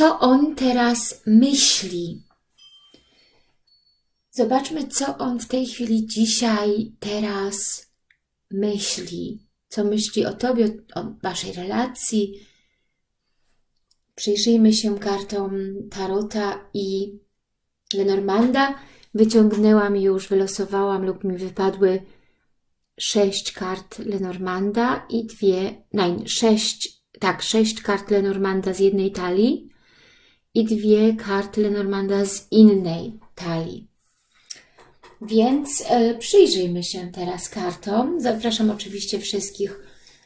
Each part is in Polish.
co on teraz myśli. Zobaczmy, co on w tej chwili, dzisiaj, teraz myśli. Co myśli o Tobie, o Waszej relacji. Przyjrzyjmy się kartom Tarota i Lenormanda. Wyciągnęłam już, wylosowałam lub mi wypadły sześć kart Lenormanda i dwie, nein, sześć, tak, sześć kart Lenormanda z jednej talii i dwie karty Lenormanda z innej talii. Więc e, przyjrzyjmy się teraz kartom. Zapraszam oczywiście wszystkich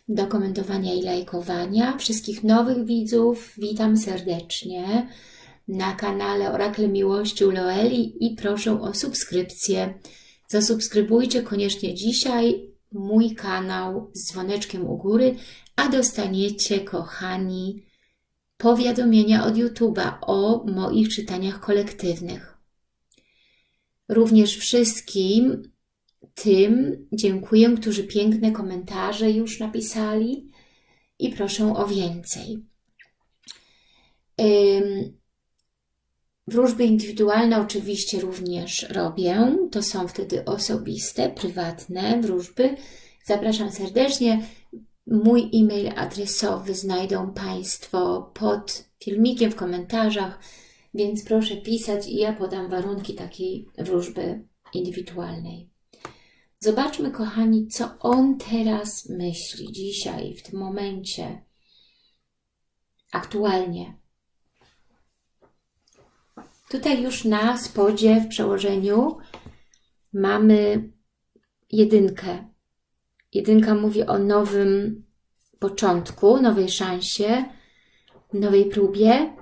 do komentowania i lajkowania. Wszystkich nowych widzów witam serdecznie na kanale Orakle Miłości u Loeli i proszę o subskrypcję. Zasubskrybujcie koniecznie dzisiaj mój kanał z dzwoneczkiem u góry, a dostaniecie, kochani, powiadomienia od YouTube'a o moich czytaniach kolektywnych. Również wszystkim tym dziękuję, którzy piękne komentarze już napisali i proszę o więcej. Wróżby indywidualne oczywiście również robię. To są wtedy osobiste, prywatne wróżby. Zapraszam serdecznie. Mój e-mail adresowy znajdą Państwo pod filmikiem w komentarzach, więc proszę pisać i ja podam warunki takiej wróżby indywidualnej. Zobaczmy, kochani, co on teraz myśli dzisiaj, w tym momencie, aktualnie. Tutaj już na spodzie w przełożeniu mamy jedynkę. Jedynka mówi o nowym początku, nowej szansie, nowej próbie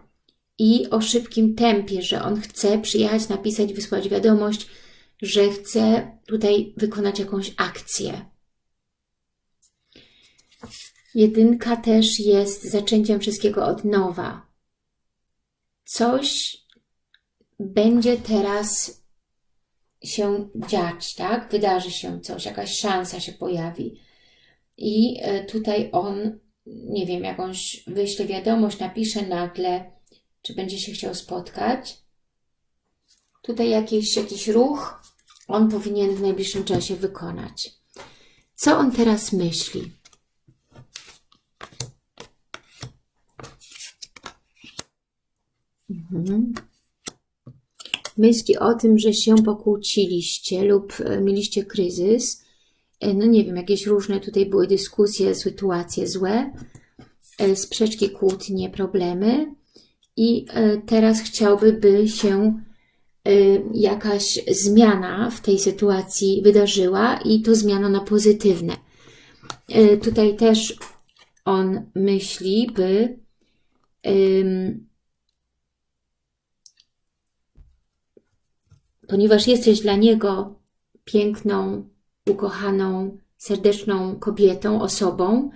i o szybkim tempie, że on chce przyjechać, napisać, wysłać wiadomość, że chce tutaj wykonać jakąś akcję. Jedynka też jest zaczęciem wszystkiego od nowa. Coś będzie teraz się dziać, tak? Wydarzy się coś, jakaś szansa się pojawi. I e, tutaj on, nie wiem, jakąś wyśle wiadomość, napisze nagle, czy będzie się chciał spotkać. Tutaj jakiś, jakiś ruch on powinien w najbliższym czasie wykonać. Co on teraz myśli? Mhm myśli o tym, że się pokłóciliście lub e, mieliście kryzys, e, no nie wiem, jakieś różne tutaj były dyskusje, sytuacje złe, e, sprzeczki, kłótnie, problemy. I teraz chciałby, by się jakaś zmiana w tej sytuacji wydarzyła i to zmiana na pozytywne. Tutaj też on myśli, by ponieważ jesteś dla Niego piękną, ukochaną, serdeczną kobietą, osobą,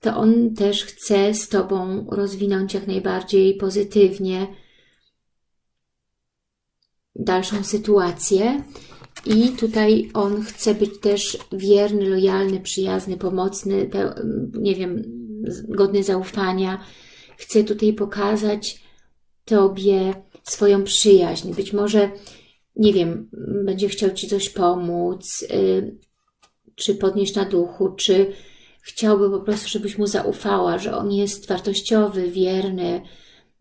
to On też chce z Tobą rozwinąć jak najbardziej pozytywnie dalszą sytuację. I tutaj on chce być też wierny, lojalny, przyjazny, pomocny, nie wiem, godny zaufania. Chce tutaj pokazać Tobie swoją przyjaźń. Być może nie wiem, będzie chciał Ci coś pomóc, y, czy podnieść na duchu, czy chciałby po prostu, żebyś mu zaufała, że on jest wartościowy, wierny,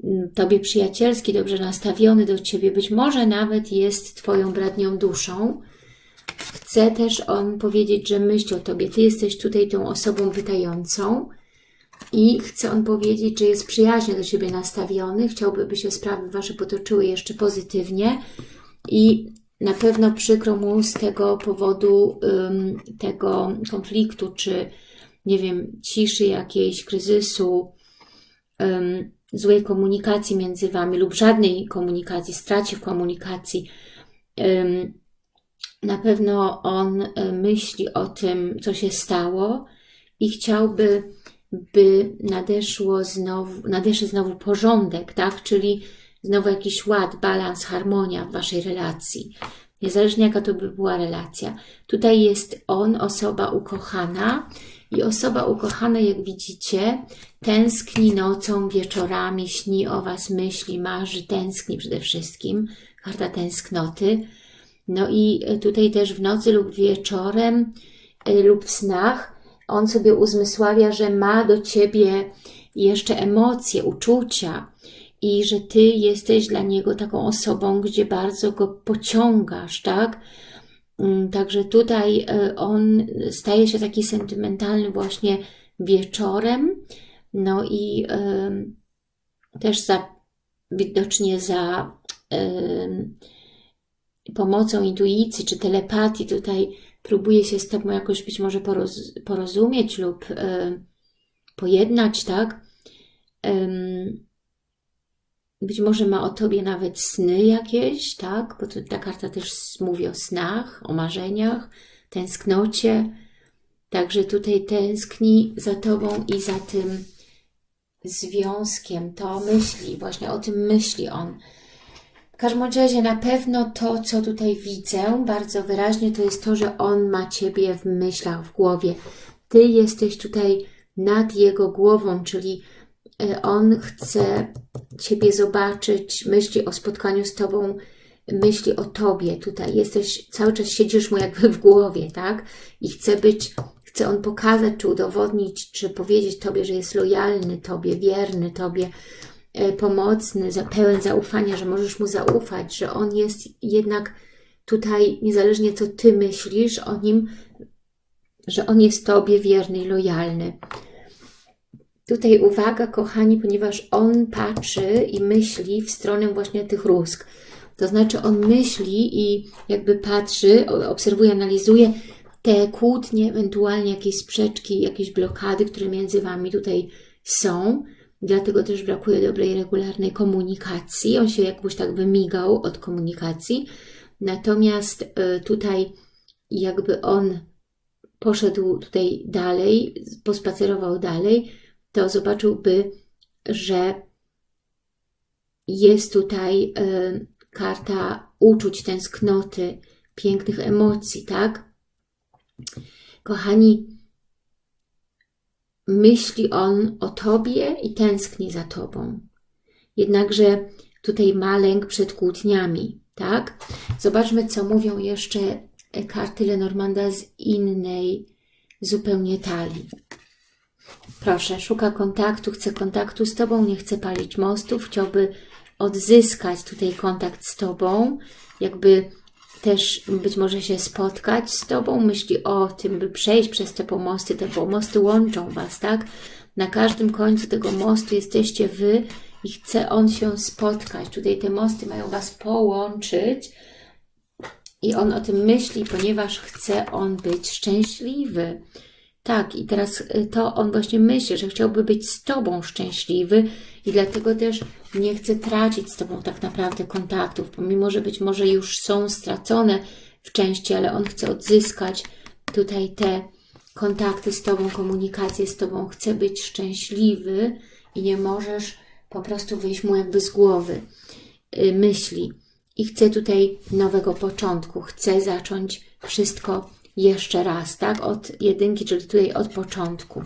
mm, Tobie przyjacielski, dobrze nastawiony do Ciebie, być może nawet jest Twoją bratnią duszą. Chce też on powiedzieć, że myśli o Tobie. Ty jesteś tutaj tą osobą pytającą i chce on powiedzieć, że jest przyjaźnie do Ciebie nastawiony, chciałby, by się sprawy Wasze potoczyły jeszcze pozytywnie, i na pewno przykro mu z tego powodu um, tego konfliktu, czy nie wiem, ciszy jakiejś, kryzysu, um, złej komunikacji między Wami lub żadnej komunikacji, stracie komunikacji. Um, na pewno on myśli o tym, co się stało i chciałby, by nadeszło znowu, nadeszł znowu porządek, tak? Czyli znowu jakiś ład, balans, harmonia w Waszej relacji. Niezależnie jaka to by była relacja. Tutaj jest on, osoba ukochana, I osoba ukochana, jak widzicie, tęskni nocą, wieczorami, śni o Was, myśli, marzy, tęskni przede wszystkim. Karta tęsknoty. No i tutaj też w nocy lub wieczorem y, lub w snach on sobie uzmysławia, że ma do Ciebie jeszcze emocje, uczucia i że Ty jesteś dla niego taką osobą, gdzie bardzo go pociągasz, tak? Mm, także tutaj e, on staje się taki sentymentalny właśnie wieczorem, no i też za, widocznie za pomocą intuicji czy telepatii tutaj próbuje się z Tobą jakoś być może poroz, porozumieć lub y, pojednać, tak? Być może ma o Tobie nawet sny jakieś, tak? Bo ta karta też mówi o snach, o marzeniach, tęsknocie. Także tutaj tęskni za Tobą i za tym związkiem. To myśli, właśnie o tym myśli on. W każdym razie na pewno to, co tutaj widzę bardzo wyraźnie, to jest to, że on ma Ciebie w myślach, w głowie. Ty jesteś tutaj nad jego głową, czyli on chce Ciebie zobaczyć, myśli o spotkaniu z Tobą, myśli o Tobie tutaj. Jesteś, cały czas siedzisz mu jakby w głowie, tak? I chce być, chce on pokazać, czy udowodnić, czy powiedzieć Tobie, że jest lojalny Tobie, wierny Tobie, e, pomocny, pełen zaufania, że możesz mu zaufać, że on jest jednak tutaj, niezależnie co Ty myślisz o nim, że on jest Tobie wierny i lojalny. Tutaj uwaga, kochani, ponieważ on patrzy i myśli w stronę właśnie tych rózg. To znaczy on myśli i jakby patrzy, obserwuje, analizuje te kłótnie, ewentualnie jakieś sprzeczki, jakieś blokady, które między Wami tutaj są. Dlatego też brakuje dobrej, regularnej komunikacji. On się jakoś tak wymigał od komunikacji. Natomiast y, tutaj jakby on poszedł tutaj dalej, pospacerował dalej, to zobaczyłby, że jest tutaj y, karta uczuć, tęsknoty, pięknych emocji, tak? Kochani, myśli on o Tobie i tęskni za Tobą. Jednakże tutaj ma lęk przed kłótniami, tak? Zobaczmy, co mówią jeszcze karty Lenormanda z innej zupełnie talii. Proszę, szuka kontaktu, chce kontaktu z Tobą, nie chce palić mostów, chciałby odzyskać tutaj kontakt z Tobą, jakby też być może się spotkać z Tobą, myśli o tym, by przejść przez te pomosty, te pomosty łączą Was, tak? Na każdym końcu tego mostu jesteście Wy i chce On się spotkać. Tutaj te mosty mają Was połączyć i On o tym myśli, ponieważ chce On być szczęśliwy. Tak, i teraz y, to on właśnie myśli, że chciałby być z Tobą szczęśliwy i dlatego też nie chce tracić z Tobą tak naprawdę kontaktów, pomimo, że być może już są stracone w części, ale on chce odzyskać tutaj te kontakty z Tobą, komunikację z Tobą, chce być szczęśliwy i nie możesz po prostu wyjść mu jakby z głowy y, myśli. I chce tutaj nowego początku, chce zacząć wszystko jeszcze raz, tak? Od jedynki, czyli tutaj od początku.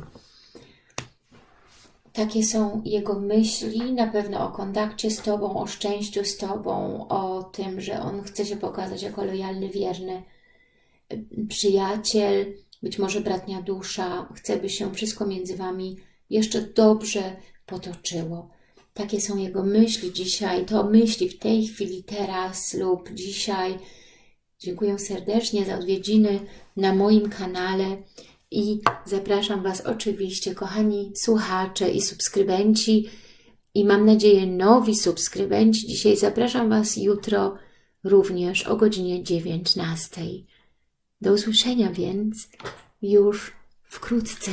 Takie są jego myśli, na pewno o kontakcie z Tobą, o szczęściu z Tobą, o tym, że on chce się pokazać jako lojalny, wierny przyjaciel, być może bratnia dusza, chce, by się wszystko między Wami jeszcze dobrze potoczyło. Takie są jego myśli dzisiaj, to myśli w tej chwili, teraz lub dzisiaj, Dziękuję serdecznie za odwiedziny na moim kanale i zapraszam Was oczywiście, kochani słuchacze i subskrybenci i mam nadzieję nowi subskrybenci. Dzisiaj zapraszam Was jutro również o godzinie 19. Do usłyszenia więc już wkrótce.